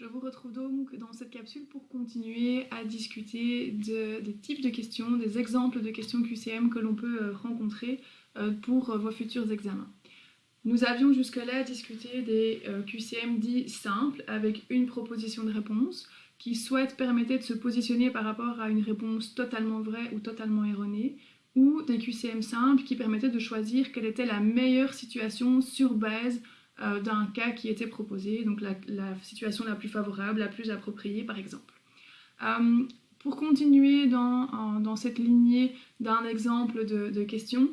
Je vous retrouve donc dans cette capsule pour continuer à discuter des types de questions, des exemples de questions QCM que l'on peut euh, rencontrer euh, pour euh, vos futurs examens. Nous avions jusque-là discuté des QCM dits simples avec une proposition de réponse qui soit permettait de se positionner par rapport à une réponse totalement vraie ou totalement erronée ou des QCM simples qui permettaient de choisir quelle était la meilleure situation sur base euh, d'un cas qui était proposé, donc la, situation la plus favorable, la plus appropriée par exemple. Euh, pour continuer dans, cette lignée d'un exemple de, question,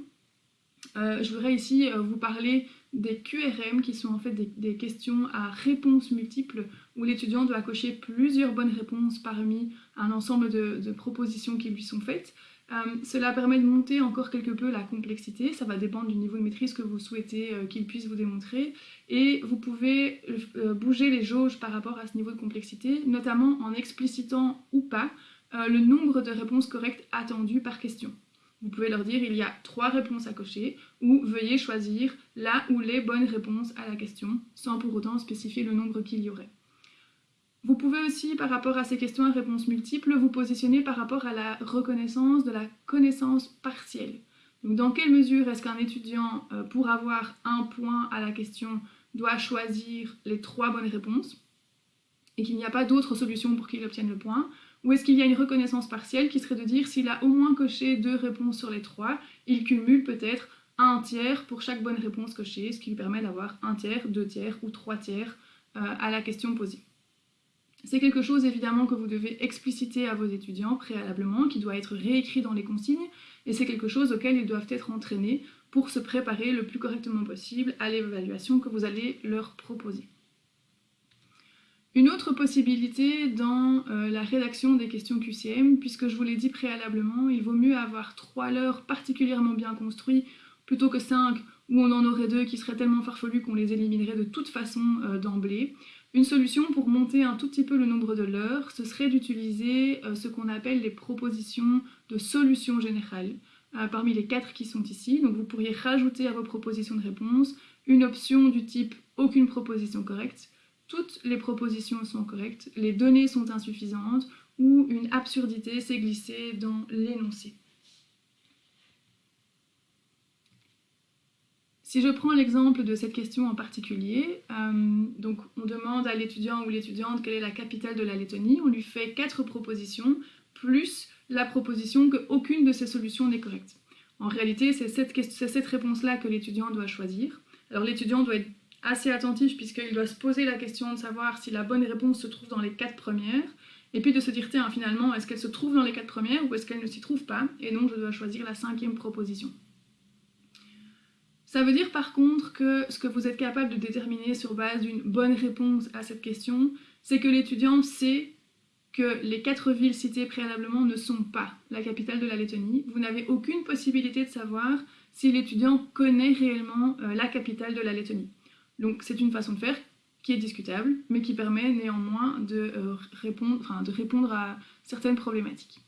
euh, je voudrais ici vous parler des QRM qui sont en fait des, questions à réponses multiples où l'étudiant doit cocher plusieurs bonnes réponses parmi un ensemble de propositions qui lui sont faites. Euh, cela permet de monter encore quelque peu la complexité, ça va dépendre du niveau de maîtrise que vous souhaitez euh, qu'il puisse vous démontrer, et vous pouvez euh, bouger les jauges par rapport à ce niveau de complexité, notamment en explicitant ou pas le nombre de réponses correctes attendues par question. Vous pouvez leur dire il y a trois réponses à cocher, ou veuillez choisir la ou les bonnes réponses à la question, sans pour autant spécifier le nombre qu'il y aurait. Vous pouvez aussi, par rapport à ces questions à réponse multiples, vous positionner par rapport à la reconnaissance de la connaissance partielle. Donc, dans quelle mesure est-ce qu'un étudiant, euh, pour avoir un point à la question, doit choisir les trois bonnes réponses et qu'il n'y a pas d'autre solution pour qu'il obtienne le point? Ou est-ce qu'il y a une reconnaissance partielle qui serait de dire s'il a au moins coché deux réponses sur les trois, il cumule peut-être un tiers pour chaque bonne réponse cochée, ce qui lui permet d'avoir un tiers, deux tiers ou trois tiers euh, à la question posée? C'est quelque chose évidemment que vous devez expliciter à vos étudiants préalablement, qui doit être réécrit dans les consignes, et c'est quelque chose auquel ils doivent être entraînés pour se préparer le plus correctement possible à l'évaluation que vous allez leur proposer. Une autre possibilité dans euh, la rédaction des questions QCM, puisque je vous l'ai dit préalablement, il vaut mieux avoir trois leurres particulièrement bien construits plutôt que cinq où on en aurait deux qui seraient tellement farfelus qu'on les éliminerait de toute façon euh, d'emblée. Une solution pour monter un tout petit peu le nombre de leurres, ce serait d'utiliser euh, ce qu'on appelle les propositions de solutions générales, euh, parmi les quatre qui sont ici. Donc vous pourriez rajouter à vos propositions de réponse une option du type « aucune proposition correcte », toutes les propositions sont correctes, les données sont insuffisantes, ou une absurdité s'est glissée dans l'énoncé. Si je prends l'exemple de cette question en particulier, euh, donc on demande à l'étudiant ou l'étudiante quelle est la capitale de la Lettonie, on lui fait quatre propositions, plus la proposition qu'aucune de ces solutions n'est correcte. En réalité, c'est cette, cette réponse-là que l'étudiant doit choisir. Alors l'étudiant doit être assez attentif puisqu'il doit se poser la question de savoir si la bonne réponse se trouve dans les quatre premières, et puis de se dire, tiens, finalement, est-ce qu'elle se trouve dans les quatre premières ou est-ce qu'elle ne s'y trouve pas? Et donc, je dois choisir la cinquième proposition. Ça veut dire par contre que ce que vous êtes capable de déterminer sur base d'une bonne réponse à cette question, c'est que l'étudiant sait que les quatre villes citées préalablement ne sont pas la capitale de la Lettonie. Vous n'avez aucune possibilité de savoir si l'étudiant connaît réellement euh, la capitale de la Lettonie. Donc c'est une façon de faire qui est discutable, mais qui permet néanmoins de, euh, répondre, de répondre à certaines problématiques.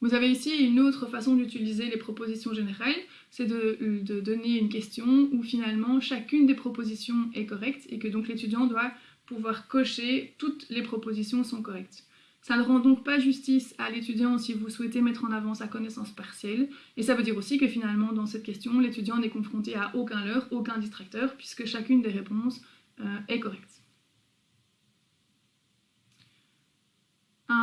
Vous avez ici une autre façon d'utiliser les propositions générales, c'est de, donner une question où finalement chacune des propositions est correcte et que donc l'étudiant doit pouvoir cocher toutes les propositions sont correctes. Ça ne rend donc pas justice à l'étudiant si vous souhaitez mettre en avant sa connaissance partielle, et ça veut dire aussi que finalement dans cette question, l'étudiant n'est confronté à aucun leurre, aucun distracteur, puisque chacune des réponses euh, est correcte.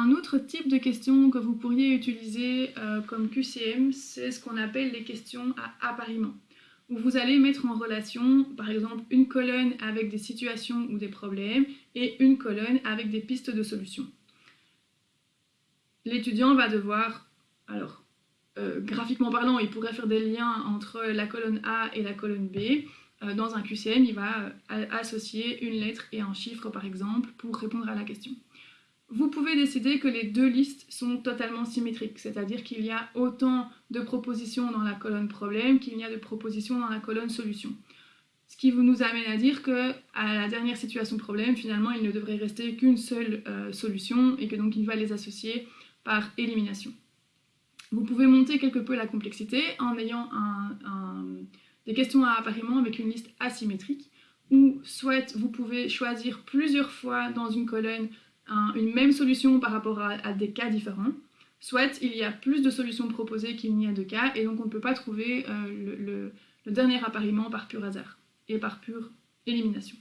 Un autre type de question que vous pourriez utiliser euh, comme QCM, c'est ce qu'on appelle les questions à appariement, où vous allez mettre en relation, par exemple, une colonne avec des situations ou des problèmes et une colonne avec des pistes de solutions. L'étudiant va devoir, alors, euh, graphiquement parlant, il pourrait faire des liens entre la colonne A et la colonne B. Euh, dans un QCM, il va associer une lettre et un chiffre, par exemple, pour répondre à la question vous pouvez décider que les deux listes sont totalement symétriques, c'est-à-dire qu'il y a autant de propositions dans la colonne problème qu'il y a de propositions dans la colonne solution. Ce qui vous nous amène à dire que à la dernière situation problème, finalement, il ne devrait rester qu'une seule euh, solution et que donc il va les associer par élimination. Vous pouvez monter quelque peu la complexité en ayant des questions à appariement avec une liste asymétrique où soit vous pouvez choisir plusieurs fois dans une colonne une même solution par rapport à, des cas différents, soit il y a plus de solutions proposées qu'il n'y a de cas, et donc on ne peut pas trouver le, dernier appariement par pur hasard et par pure élimination.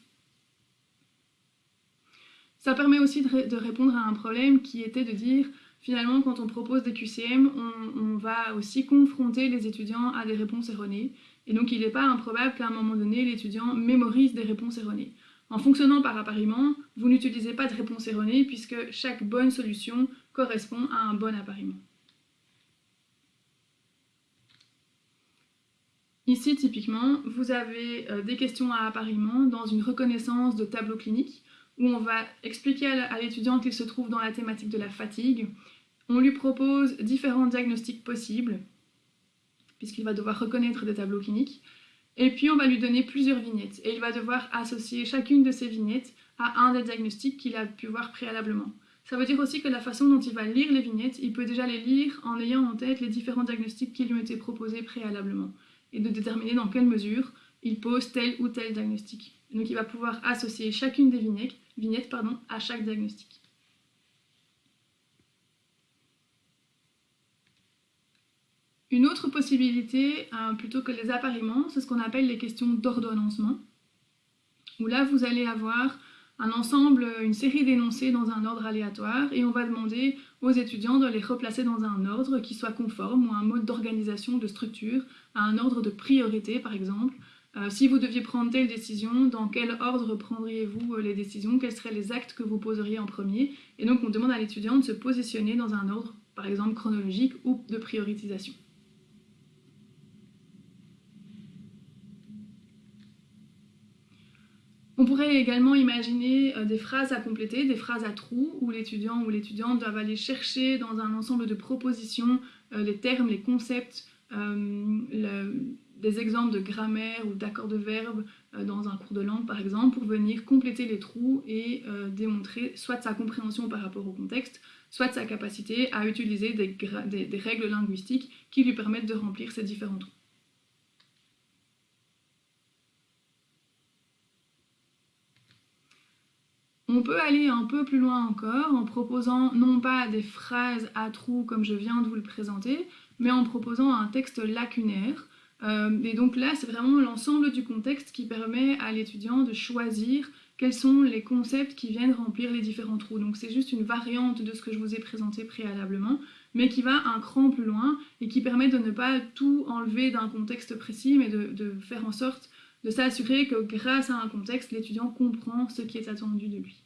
Ça permet aussi de, répondre à un problème qui était de dire finalement quand on propose des QCM, on, va aussi confronter les étudiants à des réponses erronées. Et donc il n'est pas improbable qu'à un moment donné, l'étudiant mémorise des réponses erronées. En fonctionnant par appariement, vous n'utilisez pas de réponse erronée puisque chaque bonne solution correspond à un bon appariement. Ici, typiquement, vous avez euh, des questions à appariement dans une reconnaissance de tableau clinique où on va expliquer à l'étudiant qu'il se trouve dans la thématique de la fatigue. On lui propose différents diagnostics possibles, puisqu'il va devoir reconnaître des tableaux cliniques. Et puis on va lui donner plusieurs vignettes, et il va devoir associer chacune de ces vignettes à un des diagnostics qu'il a pu voir préalablement. Ça veut dire aussi que la façon dont il va lire les vignettes, il peut déjà les lire en ayant en tête les différents diagnostics qui lui ont été proposés préalablement, et de déterminer dans quelle mesure il pose tel ou tel diagnostic. Donc il va pouvoir associer chacune des vignettes, vignettes à chaque diagnostic. Une autre possibilité, euh, plutôt que les appariements, c'est ce qu'on appelle les questions d'ordonnancement, où là vous allez avoir un ensemble, une série d'énoncés dans un ordre aléatoire, et on va demander aux étudiants de les replacer dans un ordre qui soit conforme, ou un mode d'organisation, de structure, à un ordre de priorité par exemple, euh, si vous deviez prendre telle décision, dans quel ordre prendriez-vous euh, les décisions? Quels seraient les actes que vous poseriez en premier? Et donc on demande à l'étudiant de se positionner dans un ordre, par exemple chronologique ou de prioritisation. On pourrait également imaginer euh, des phrases à compléter, des phrases à trous, où l'étudiant ou l'étudiante doivent aller chercher dans un ensemble de propositions les termes, les concepts, des exemples de grammaire ou d'accords de verbe euh, dans un cours de langue par exemple pour venir compléter les trous et euh, démontrer soit sa compréhension par rapport au contexte, soit sa capacité à utiliser des, règles linguistiques qui lui permettent de remplir ces différents trous. On peut aller un peu plus loin encore en proposant non pas des phrases à trous comme je viens de vous le présenter, mais en proposant un texte lacunaire euh, et donc là, c'est vraiment l'ensemble du contexte qui permet à l'étudiant de choisir quels sont les concepts qui viennent remplir les différents trous. Donc c'est juste une variante de ce que je vous ai présenté préalablement, mais qui va un cran plus loin et qui permet de ne pas tout enlever d'un contexte précis, mais de, de faire en sorte de s'assurer que grâce à un contexte, l'étudiant comprend ce qui est attendu de lui.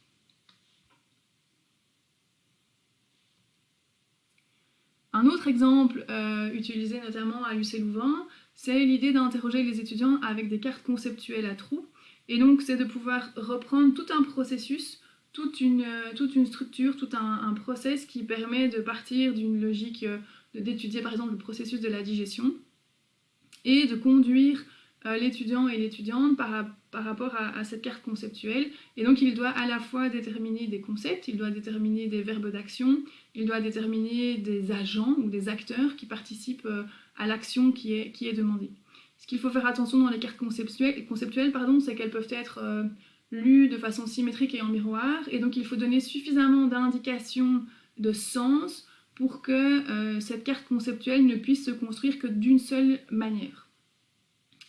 Un autre exemple euh, utilisé notamment à l'UC Louvain, c'est l'idée d'interroger les étudiants avec des cartes conceptuelles à trous. Et donc c'est de pouvoir reprendre tout un processus, toute une, euh, structure, tout un, un process qui permet de partir d'une logique euh, d'étudier par exemple le processus de la digestion et de conduire l'étudiant et l'étudiante par, rapport à, cette carte conceptuelle. Et donc il doit à la fois déterminer des concepts, il doit déterminer des verbes d'action, il doit déterminer des agents ou des acteurs qui participent euh, à l'action qui est, demandée. Ce qu'il faut faire attention dans les cartes conceptuelles, conceptuelles c'est qu'elles peuvent être euh, lues de façon symétrique et en miroir, et donc il faut donner suffisamment d'indications de sens pour que euh, cette carte conceptuelle ne puisse se construire que d'une seule manière.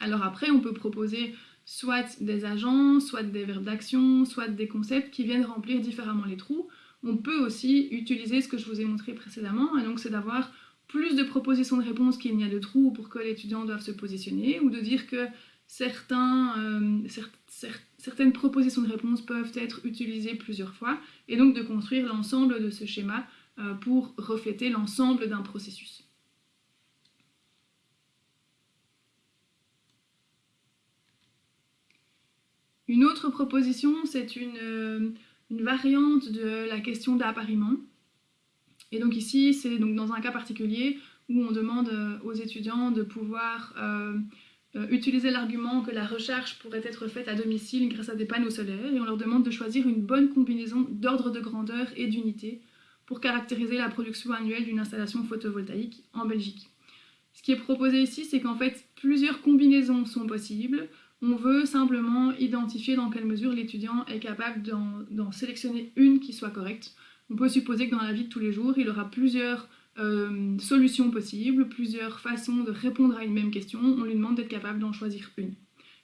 Alors après, on peut proposer soit des agents, soit des verbes d'action, soit des concepts qui viennent remplir différemment les trous, on peut aussi utiliser ce que je vous ai montré précédemment, et donc c'est d'avoir plus de propositions de réponses qu'il n'y a de trous pour que l'étudiant doive se positionner, ou de dire que euh, certaines propositions de réponses peuvent être utilisées plusieurs fois, et donc de construire l'ensemble de ce schéma euh, pour refléter l'ensemble d'un processus. Une autre proposition, c'est une... Euh, une variante de la question d'appariement. Et donc ici, c'est dans un cas particulier où on demande euh, aux étudiants de pouvoir euh, utiliser l'argument que la recherche pourrait être faite à domicile grâce à des panneaux solaires, et on leur demande de choisir une bonne combinaison d'ordre de grandeur et d'unité pour caractériser la production annuelle d'une installation photovoltaïque en Belgique. Ce qui est proposé ici, c'est qu'en fait, plusieurs combinaisons sont possibles, On veut simplement identifier dans quelle mesure l'étudiant est capable d'en sélectionner une qui soit correcte. On peut supposer que dans la vie de tous les jours, il aura plusieurs euh, solutions possibles, plusieurs façons de répondre à une même question. On lui demande d'être capable d'en choisir une.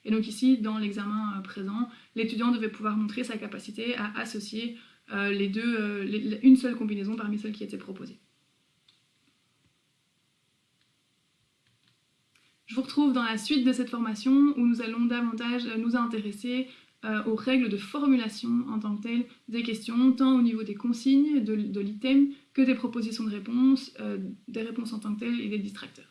Et donc ici, dans l'examen euh, présent, l'étudiant devait pouvoir montrer sa capacité à associer euh, une seule combinaison parmi celles qui étaient proposées. Je vous retrouve dans la suite de cette formation où nous allons davantage nous intéresser euh, aux règles de formulation en tant que telles des questions, tant au niveau des consignes, de, l'item, que des propositions de réponses, euh, des réponses en tant que telles et des distracteurs.